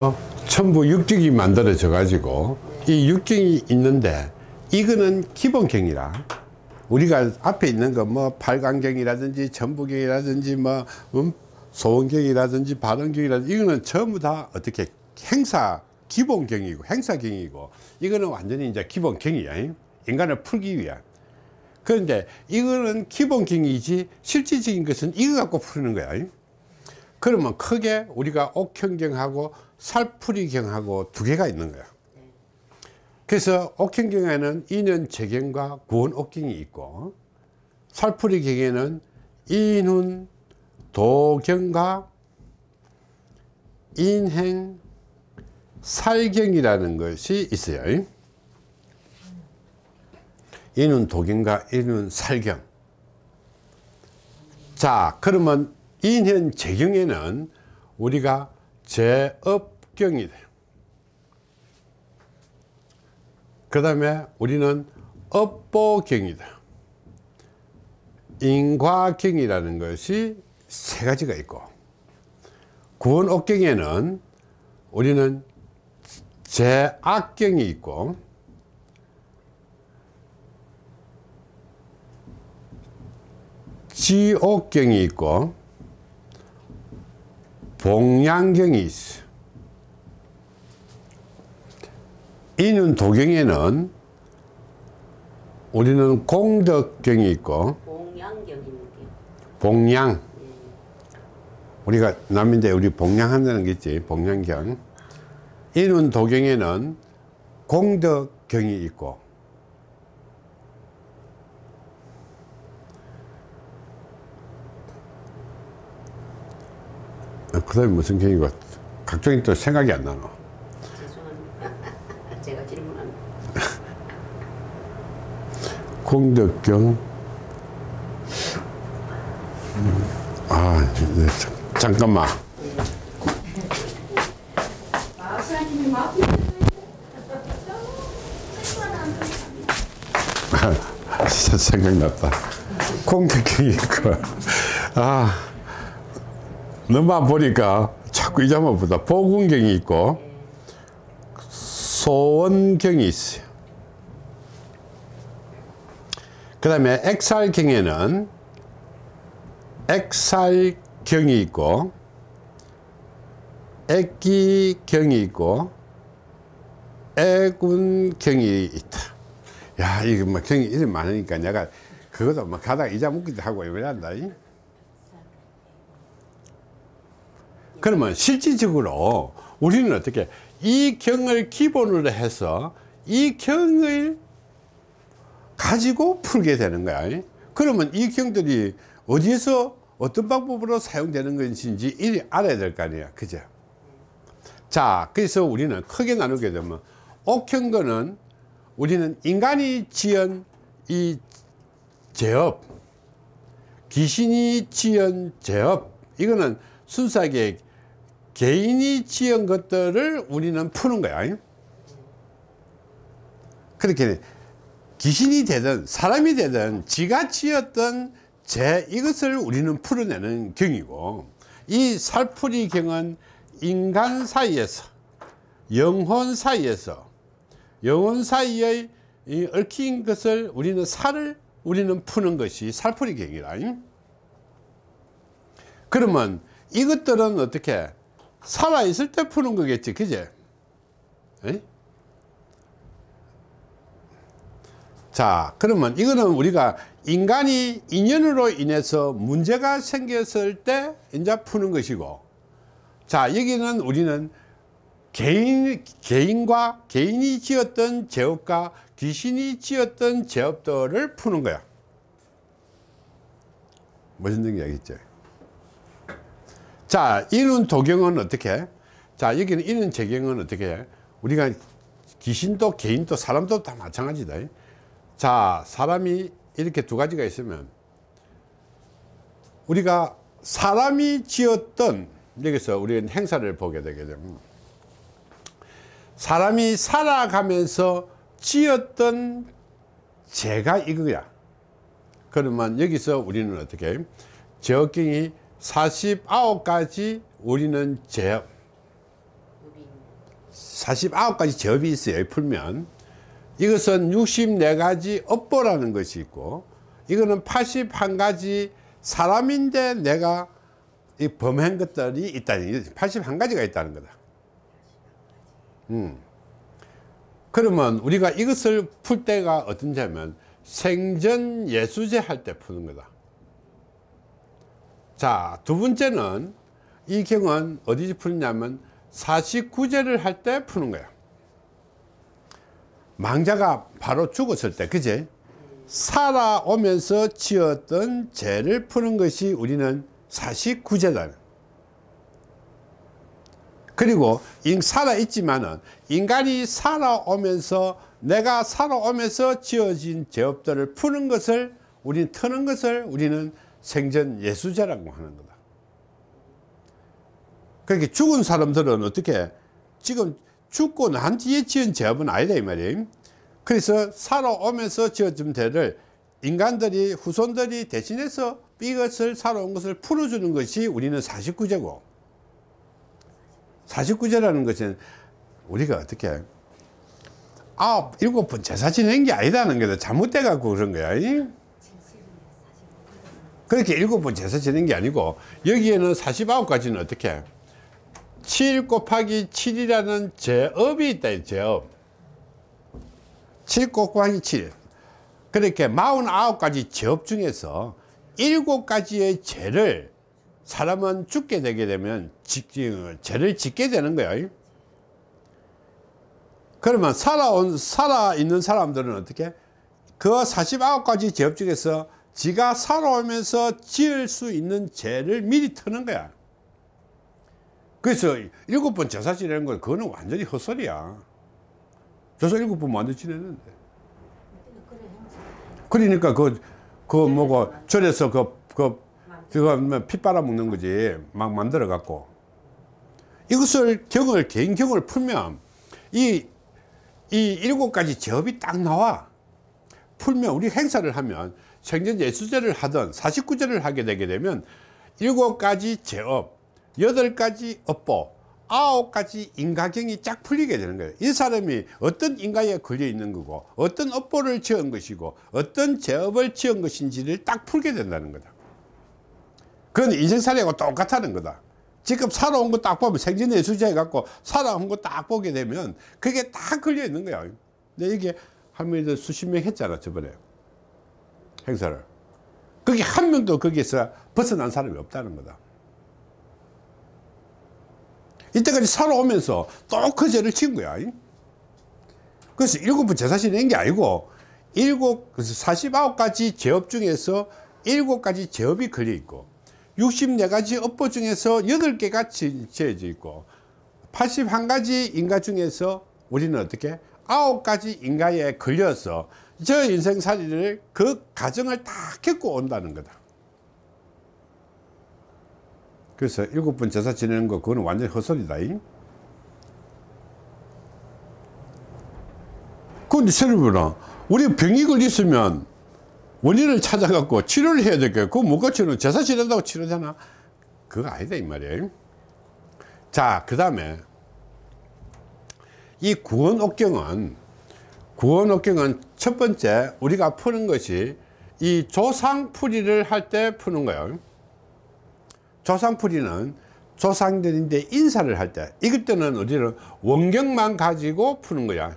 어, 전부 육경이 만들어져 가지고 이 육경이 있는데 이거는 기본경이라. 우리가 앞에 있는 거 뭐 팔강경이라든지 전부경이라든지 뭐 음, 소원경이라든지 발원경이라든지 이거는 전부 다 어떻게 행사 기본경이고 행사경이고. 이거는 완전히 이제 기본경이야. 인간을 풀기 위한. 그런데 이거는 기본경이지 실질적인 것은 이거 갖고 푸는 거야 그러면 크게 우리가 옥형경하고 살풀이경하고 두 개가 있는 거야. 그래서 옥형경에는 인연 재경과 구원 옥경이 있고 살풀이경에는 인훈 도경과 인행 살경이라는 것이 있어요. 인훈 도경과 인훈 살경. 자 그러면 인현 재경에는 우리가 제업경이 돼요. 그 다음에 우리는 업보경이다 인과경이라는 것이 세 가지가 있고 구원업경에는 우리는 제악경이 있고 지옥경이 있고 봉양경이 있어. 이는 도경에는 우리는 공덕경이 있고 봉양경이는데요. 봉양. 우리가 남인데 우리 봉양한다는 게 있지 봉양경. 이는 도경에는 공덕경이 있고 그 다음에 무슨 경이고 각종이 또 생각이 안 나노. 죄송합니다. 제가 질문한 공덕경. 음, 아 네, 잠- 잠깐만. 생각났다. 공덕경이 있고 아 너만 보니까 자꾸 이 자만 보다. 보군경이 있고 소원경이 있어요. 그 다음에 액살경에는 액살경이 있고 액기경이 있고 애군경이 있다. 야 이거 막 경이 이름 많으니까 내가 그것도 막 가다가 잊어먹기도 하고 이래한다 그러면 실질적으로 우리는 어떻게 이 경을 기본으로 해서 이 경을 가지고 풀게 되는 거야. 그러면 이 경들이 어디에서 어떤 방법으로 사용되는 것인지 이리 알아야 될 거 아니야. 그죠? 자 그래서 우리는 크게 나누게 되면 옥형거는 우리는 인간이 지은 이 제업 귀신이 지은 제업. 이거는 순수하게 개인이 지은 것들을 우리는 푸는 거야. 그렇게 귀신이 되든 사람이 되든 지가 지었던 제 이것을 우리는 풀어내는 경이고 이 살풀이 경은 인간 사이에서 영혼 사이에서 영혼 사이의 이 얽힌 것을 우리는 살을 우리는 푸는 것이 살풀이 경이라. 그러면 이것들은 어떻게 살아 있을 때 푸는 거겠지 그제? 에이? 자 그러면 이거는 우리가 인간이 인연으로 인해서 문제가 생겼을 때 이제 푸는 것이고 자 여기는 우리는 개인, 개인과 개인이 지었던 제업과 귀신이 지었던 제업들을 푸는 거야. 무슨 얘기 알겠죠 자 이는 도경은 어떻게? 자 여기는 이는 재경은 어떻게? 해? 우리가 귀신도 개인도 사람도 다 마찬가지다. 자 사람이 이렇게 두 가지가 있으면 우리가 사람이 지었던 여기서 우리는 행사를 보게 되게 되면 사람이 살아가면서 지었던 죄가 이거야. 그러면 여기서 우리는 어떻게? 제어경이 49가지 우리는 죄 우리 49가지 제업이 있어요 풀면. 이것은 64가지 업보라는 것이 있고 이거는 81가지 사람인데 내가 이 범한 것들이 있다는 81가지가 있다는 거다. 음. 그러면 우리가 이것을 풀 때가 어떤지 하면 생전 예수제 할 때 푸는 거다 자, 두 번째는 이 경은 어디서 푸느냐면 49제를 할 때 푸는 거야. 망자가 바로 죽었을 때, 그제? 살아오면서 지었던 죄를 푸는 것이 우리는 49제다. 그리고 인- 살아있지만은 인간이 살아오면서 내가 살아오면서 지어진 죄업들을 푸는 것을 우리는 터는 것을 우리는 생전 예수제라고 하는 거다. 그렇게 죽은 사람들은 어떻게 지금 죽고 난 뒤에 지은 죄업은 아니다 이 말이에요. 그래서 살아오면서 지어진 죄를 인간들이 후손들이 대신해서 이것을 살아온 것을 풀어주는 것이 우리는 49제고 49제라는 것은 우리가 어떻게 아홉 일곱 번 제사 지낸 게 아니다는 거다 잘못돼 갖고 그런 거야 이? 그렇게 일곱 번 제사 지낸 게 아니고 여기에는 49가지는 어떻게? 7 곱하기 7이라는 제업이 있다 이 제업. 7 곱하기 7 그렇게 49가지 제업 중에서 7가지의 죄를 사람은 죽게 되게 되면 지- 죄를 짓게 되는 거예요 그러면 살아온 살아있는 사람들은 어떻게? 그 49가지 제업 중에서 지가 살아오면서 지을 수 있는 죄를 미리 터는 거야. 그래서 일곱 번 제사 지내는 건 그거는 완전히 헛소리야. 제사 일곱 번 완전 지내는데. 그러니까 그, 그 뭐고 절에서 그, 그, 그거 뭐피 빨아먹는 거지. 막 만들어 갖고. 이것을 경을 개인 경을 풀면 이, 이 일곱 가지 제업이 딱 나와. 풀면 우리 행사를 하면 생전 예수제를 하던 49제를 하게 되게 되면 일곱 가지 제업 여덟 가지 업보 아홉 가지 인가경이 쫙 풀리게 되는 거예요. 이 사람이 어떤 인가에 걸려 있는 거고 어떤 업보를 지은 것이고 어떤 제업을 지은 것인지를 딱 풀게 된다는 거다. 그건 인생살이하고 똑같다는 거다. 지금 살아온 거 딱 보면 생전 예수제 해갖고 살아온 거 딱 보게 되면 그게 딱 걸려 있는 거야. 근데 이게 할머니들 수십 명 했잖아 저번에 행사를. 거기 한 명도 거기서 벗어난 사람이 없다는 거다. 이때까지 살아오면서 또 그 죄를 지은 거야. 그래서 일곱 번 제사 지낸 게 아니고 일곱 그래서 49가지 제업 중에서 일곱 가지 제업이 걸려 있고 64가지 업보 중에서 8개가 지어져 있고 81가지 인가 중에서 우리는 어떻게 9가지 인가에 걸려서 저 인생살이를 그 과정을 다 겪고 온다는 거다. 그래서 일곱 번 제사 지내는 거 그거는 완전 헛소리다 잉? 그런데 여러분아 우리 병이 걸렸으면 원인을 찾아갖고 치료를 해야 될거야. 그거 못 고치는 제사 지낸다고 치료잖아. 그거 아니다 이 말이에요 자그 다음에 이 구원옥경은 구원옥경은 첫 번째 우리가 푸는 것이 이 조상풀이를 할 때 푸는 거예요. 조상풀이는 조상들인데 인사를 할 때 이것 때는 우리는 원경만 가지고 푸는 거야.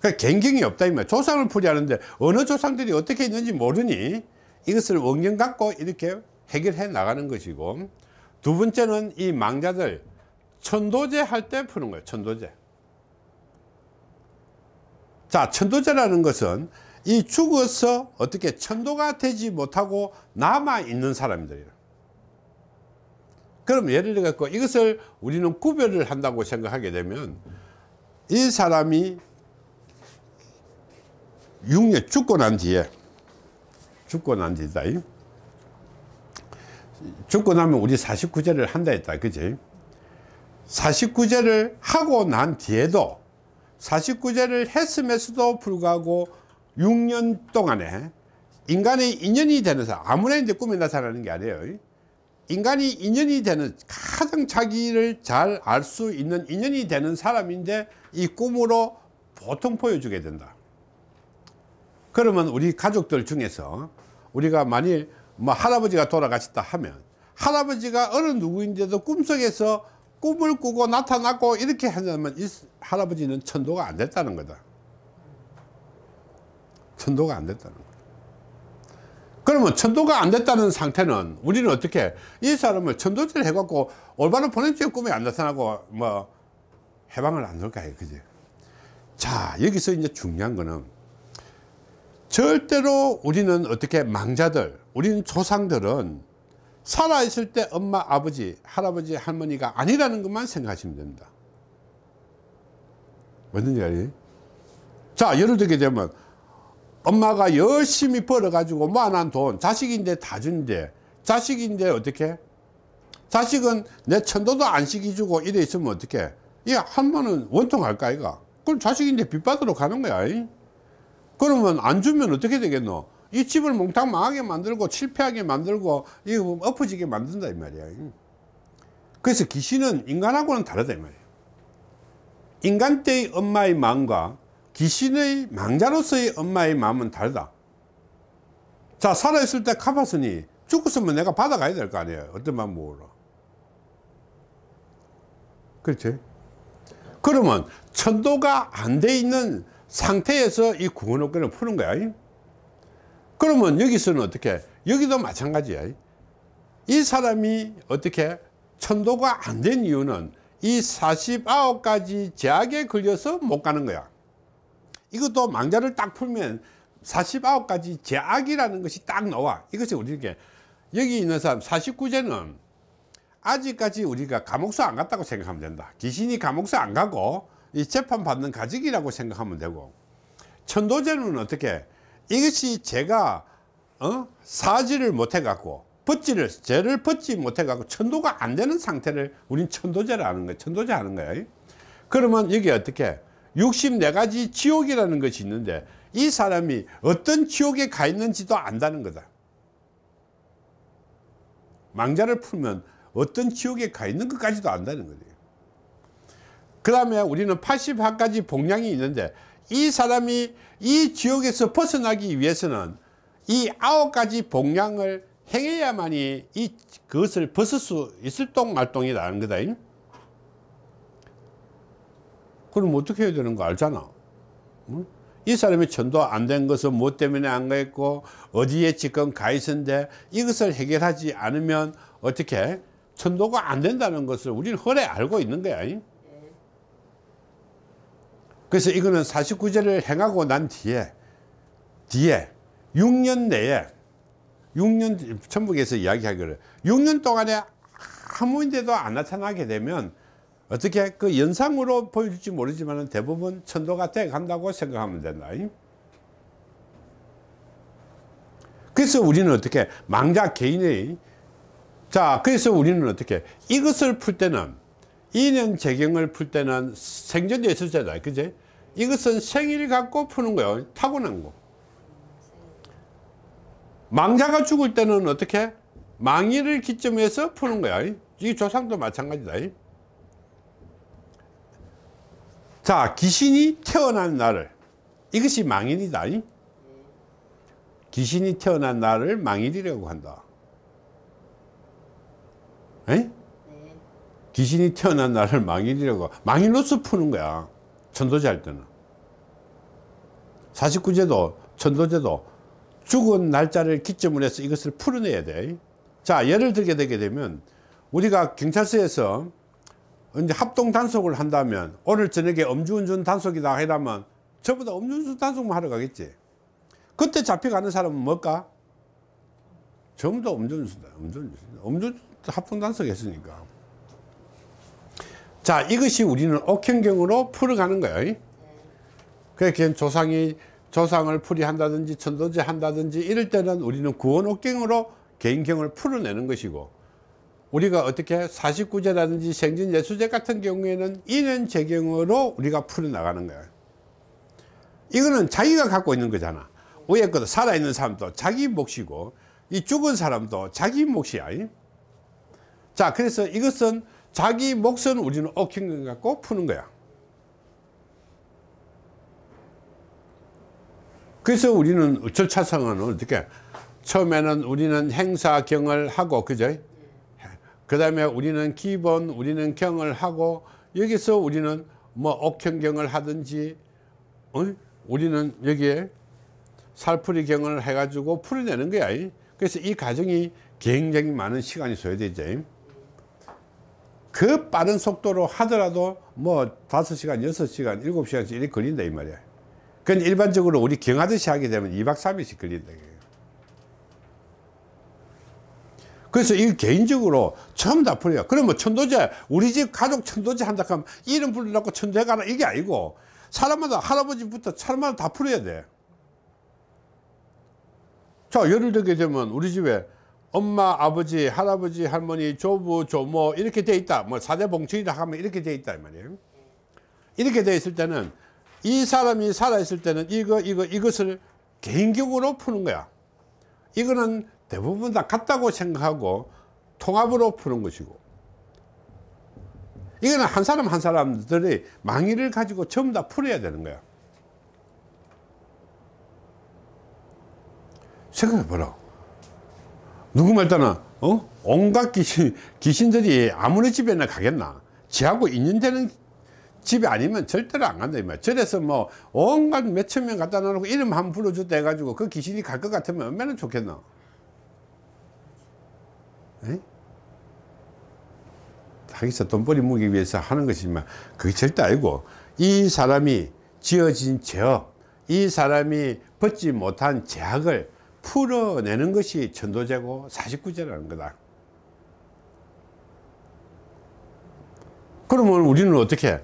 그러니까 gen경이 없다 이 말이야. 조상을 풀이하는데 어느 조상들이 어떻게 있는지 모르니 이것을 원경 갖고 이렇게 해결해 나가는 것이고 두 번째는 이 망자들 천도제 할 때 푸는 거예요 천도제 자 천도제라는 것은 이 죽어서 어떻게 천도가 되지 못하고 남아 있는 사람들이에요. 그럼 예를 들어 갖고 이것을 우리는 구별을 한다고 생각하게 되면 이 사람이 6년 죽고 난 뒤에 죽고 난 뒤다 죽고 나면 우리 49제를 한다 했다 그지? 49제를 하고 난 뒤에도 49제를 했음에도 불구하고 6년 동안에 인간의 인연이 되는 사람 아무나 이제 꿈에 나타나는 게 아니에요 인간이 인연이 되는 가장 자기를 잘 알 수 있는 인연이 되는 사람인데 이 꿈으로 보통 보여주게 된다. 그러면 우리 가족들 중에서 우리가 만일 뭐 할아버지가 돌아가셨다 하면 할아버지가 어느 누구인데도 꿈속에서 꿈을 꾸고 나타났고 이렇게 한다면 이 할아버지는 천도가 안 됐다는 거다. 천도가 안 됐다는 거다. 그러면 천도가 안 됐다는 상태는 우리는 어떻게 이 사람을 천도질 해갖고 올바른 본인적 꿈에 안 나타나고 뭐 해방을 안해 그지 자 여기서 이제 중요한 거는 절대로 우리는 어떻게 망자들 우리는 조상들은 살아있을 때 엄마 아버지 할아버지 할머니가 아니라는 것만 생각하시면 됩니다. 뭔지 알지? 자 예를 들게 되면 엄마가 열심히 벌어 가지고 모아놓은 돈 자식인데 다 준대. 자식인데 어떻게? 자식은 내 천도도 안 시켜주고 이래 있으면 어떻게? 이 한번은 원통할까 이가 그럼 자식인데 빚 받으러 가는 거야 이? 그러면 안 주면 어떻게 되겠노 이 집을 몽땅 망하게 만들고 실패하게 만들고 이거 엎어지게 만든다 이 말이야. 이. 그래서 귀신은 인간하고는 다르다 이 말이야. 인간 때의 엄마의 마음과 귀신의 망자로서의 엄마의 마음은 다르다. 자 살아있을 때 갚았으니 죽었으면 내가 받아가야 될 거 아니에요. 어떤 마음 모으러. 그렇지? 그러면 천도가 안 돼 있는 상태에서 이 구원업권을 푸는 거야 그러면 여기서는 어떻게? 여기도 마찬가지야. 이 사람이 어떻게? 천도가 안 된 이유는 이 49가지 제약에 걸려서 못 가는 거야. 이것도 망자를 딱 풀면 49가지 제약이라는 것이 딱 나와. 이것이 우리에게 여기 있는 사람 49제는 아직까지 우리가 감옥서 안 갔다고 생각하면 된다. 귀신이 감옥서 안 가고 이 재판 받는 가직이라고 생각하면 되고. 천도제는 어떻게 이것이 제가 어? 사지를 못해 갖고 벗지를 죄를 벗지 못해 갖고 천도가 안 되는 상태를 우린 천도제라는 거야 천도제 하는 거야 그러면 여기 어떻게? 64가지 지옥이라는 것이 있는데 이 사람이 어떤 지옥에 가 있는지도 안다는 거다. 망자를 풀면 어떤 지옥에 가 있는 것까지도 안다는 거예요. 그 다음에 우리는 81가지 복량이 있는데 이 사람이 이 지옥에서 벗어나기 위해서는 이 아홉 가지 복량을 행해야만이 이 그것을 벗을 수 있을 똥말똥이라는 거다 그럼 어떻게 해야 되는 거 알잖아. 응? 이 사람이 전도 안 된 것은 뭐 때문에 안 가있고 어디에 지금 가 있는데 이것을 해결하지 않으면 어떻게? 천도가 안 된다는 것을 우리는 허래 알고 있는 거야 그래서 이거는 49제를 행하고 난 뒤에 뒤에 6년 내에 6년 천북에서 이야기하기를. 6년 동안에 아무 인데도 안 나타나게 되면 어떻게 그 연상으로 보여줄지 모르지만 대부분 천도가 돼 간다고 생각하면 된다. 그래서 우리는 어떻게 망자 개인의 자 그래서 우리는 어떻게 이것을 풀 때는 인연 재경을 풀 때는 생전에 있었잖아. 그제? 이것은 생일 갖고 푸는 거예요 타고난 거. 망자가 죽을 때는 어떻게? 망일을 기점해서 푸는 거야. 이 조상도 마찬가지다. 자 귀신이 태어난 날을. 이것이 망일이다. 귀신이 태어난 날을 망일이라고 한다. 에? 네. 귀신이 태어난 날을 망일이라고 망일로서 푸는 거야. 천도제 할 때는. 49제도 천도제도 죽은 날짜를 기점으로 해서 이것을 풀어내야 돼자 예를 들게 되게 되면 우리가 경찰서에서 이제 합동 단속을 한다면 오늘 저녁에 음주운전 단속이다 하려면 저보다 음주운전 단속만 하러 가겠지. 그때 잡혀가는 사람은 뭘까? 전부 다 음주운전 음주운전. 음주 합동 단속 했으니까 자 이것이 우리는 옥행경으로 풀어가는 거예요. 그렇게 조상이 조상을 풀이한다든지 천도제 한다든지 이럴 때는 우리는 구원 옥경으로 개인경을 풀어내는 것이고 우리가 어떻게 49제라든지 생진예수제 같은 경우에는 인연 재경으로 우리가 풀어나가는 거야. 이거는 자기가 갖고 있는 거잖아. 위에 살아있는 사람도 자기 몫이고 이 죽은 사람도 자기 몫이야. 자 그래서 이것은 자기 몫은 우리는 옥행경 갖고 푸는 거야. 그래서 우리는 절차상은 어떻게? 처음에는 우리는 행사 경을 하고 그죠? 그 다음에 우리는 기본 우리는 경을 하고 여기서 우리는 뭐 옥형경을 하든지 어? 우리는 여기에 살풀이 경을 해가지고 풀어내는 거야. 그래서 이 과정이 굉장히 많은 시간이 소요되죠 그 빠른 속도로 하더라도 뭐 5시간 6시간 7시간씩 이렇게 걸린다 이 말이야. 그건 일반적으로 우리 경하듯이 하게 되면 2박 3일씩 걸린다. 그래서 이 개인적으로 처음 다 풀어요. 그럼 뭐 천도제 우리 집 가족 천도제 한다 하면 이름 불러놓고 천도제 가라 이게 아니고 사람마다 할아버지부터 사람마다 다 풀어야 돼. 자, 예를 들게 되면 우리 집에 엄마, 아버지, 할아버지, 할머니, 조부, 조모 이렇게 돼 있다. 뭐 사대 봉출이라 하면 이렇게 돼 있다 이 말이에요. 이렇게 돼 있을 때는 이 사람이 살아 있을 때는 이거 이거 이것을 개인적으로 푸는 거야. 이거는 대부분 다 같다고 생각하고 통합으로 푸는 것이고 이거는 한 사람 한 사람들이 망의를 가지고 전부 다 풀어야 되는 거야. 생각해봐라. 누구 말따나, 어? 온갖 귀신, 귀신들이 아무리 집에나 가겠나? 지하고 인연되는 집이 아니면 절대로 안 간다, 이 말. 절에서 뭐, 온갖 몇천 명 갖다 놓고 이름 한번 불러줬다 해가지고 그 귀신이 갈 것 같으면 얼마나 좋겠나? 에? 자기서 돈벌이 무기 위해서 하는 것이지만 그게 절대 아니고 이 사람이 지어진 죄업, 이 사람이 벗지 못한 제약을 풀어내는 것이 천도제고 49제라는 거다. 그러면 우리는 어떻게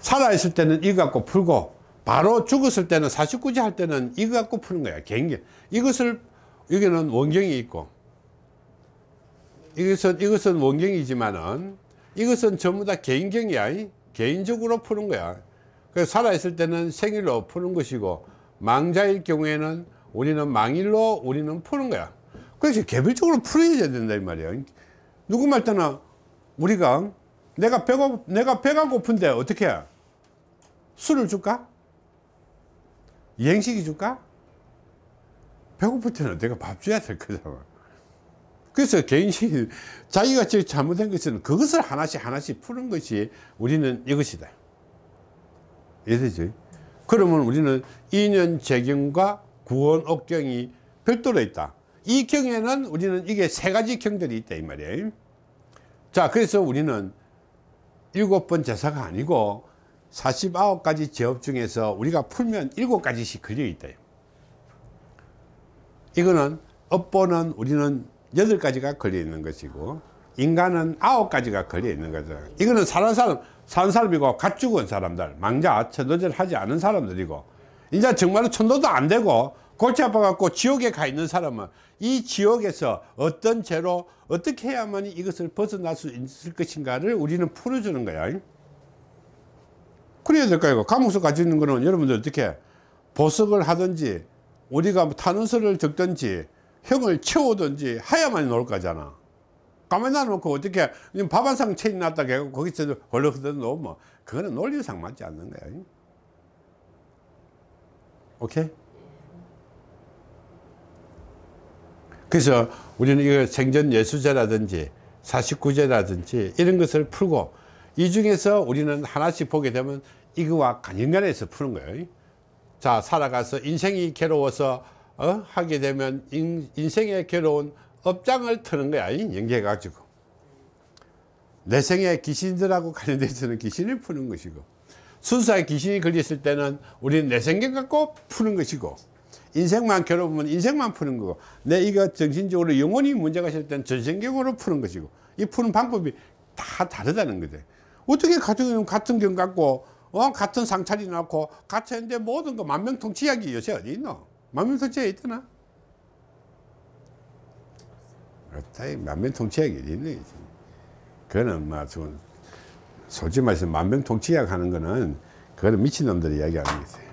살아있을 때는 이거 갖고 풀고 바로 죽었을 때는 49제 할 때는 이거 갖고 푸는 거야 개인기 이것을 여기는 원경이 있고 이것은 이것은 원경이지만은 이것은 전부 다 개인경이야 이? 개인적으로 푸는 거야 그래서 살아있을 때는 생일로 푸는 것이고 망자일 경우에는 우리는 망일로 우리는 푸는 거야 그래서 개별적으로 풀어야 된다 이 말이야 누구 말 때나 우리가 내가 배가 내가 배가 고픈데 어떻게 해? 술을 줄까? 이행식이 줄까? 배고플 때는 내가 밥 줘야 될 거잖아 그래서 개인식 자기가 저 잘못된 것은 그것을 하나씩 하나씩 푸는 것이 우리는 이것이다 이해되죠? 그러면 우리는 인연 재경과 구원 옥경이 별도로 있다. 이 경에는 우리는 이게 세 가지 경들이 있다 이 말이에요. 자 그래서 우리는 일곱 번 제사가 아니고 49가지 제업 중에서 우리가 풀면 일곱 가지씩 걸려 있다 이거는 업보는 우리는 여덟 가지가 걸려 있는 것이고 인간은 아홉 가지가 걸려 있는 거죠. 이거는 사는 사람 사는 사람이고 갓 죽은 사람들 망자 천도제를 하지 않은 사람들이고 이제 정말로 천도도 안 되고 골치 아파 갖고 지옥에 가 있는 사람은 이 지옥에서 어떤 죄로 어떻게 해야만 이것을 벗어날 수 있을 것인가를 우리는 풀어주는 거야. 그래야 될까요 감옥서 가지고 있는 거는 여러분들 어떻게 보석을 하든지 우리가 뭐 탄원서를 적든지 형을 채우든지 하야만 나올 거잖아. 가만히 놔놓고 어떻게 밥 한상 체인 놨다 거기서 헐렁헐렁 놓으면 그거는 논리상 맞지 않는 거야 오케이? 그래서 우리는 이거 생전 예수제라든지 49제라든지 이런 것을 풀고 이 중에서 우리는 하나씩 보게 되면 이거와 간연간해서 푸는 거예요. 자 살아가서 인생이 괴로워서 어? 하게 되면 인, 인생의 괴로운 업장을 트는 거야 연계해 가지고. 내 생에 귀신들하고 관련되어 있는 귀신을 푸는 것이고 순수하게 귀신이 걸렸을 때는 우리는 내 생각 갖고 푸는 것이고 인생만 괴로우면 인생만 푸는 거고 내 이거 정신적으로 영혼이 문제가 있을 때는 전생경으로 푸는 것이고 이 푸는 방법이 다 다르다는 거죠 어떻게 가족 같은 경 갖고 어? 같은 상차리 놓고 같이 했는데 모든 거 만명통치약이 요새 어디 있노? 만명통치약이 있더나? 그렇다 만명통치약이 어디 있네 그거는 뭐 솔직히 말해서 만명통치약 하는 거는 그거는 미친놈들이 이야기하는 거지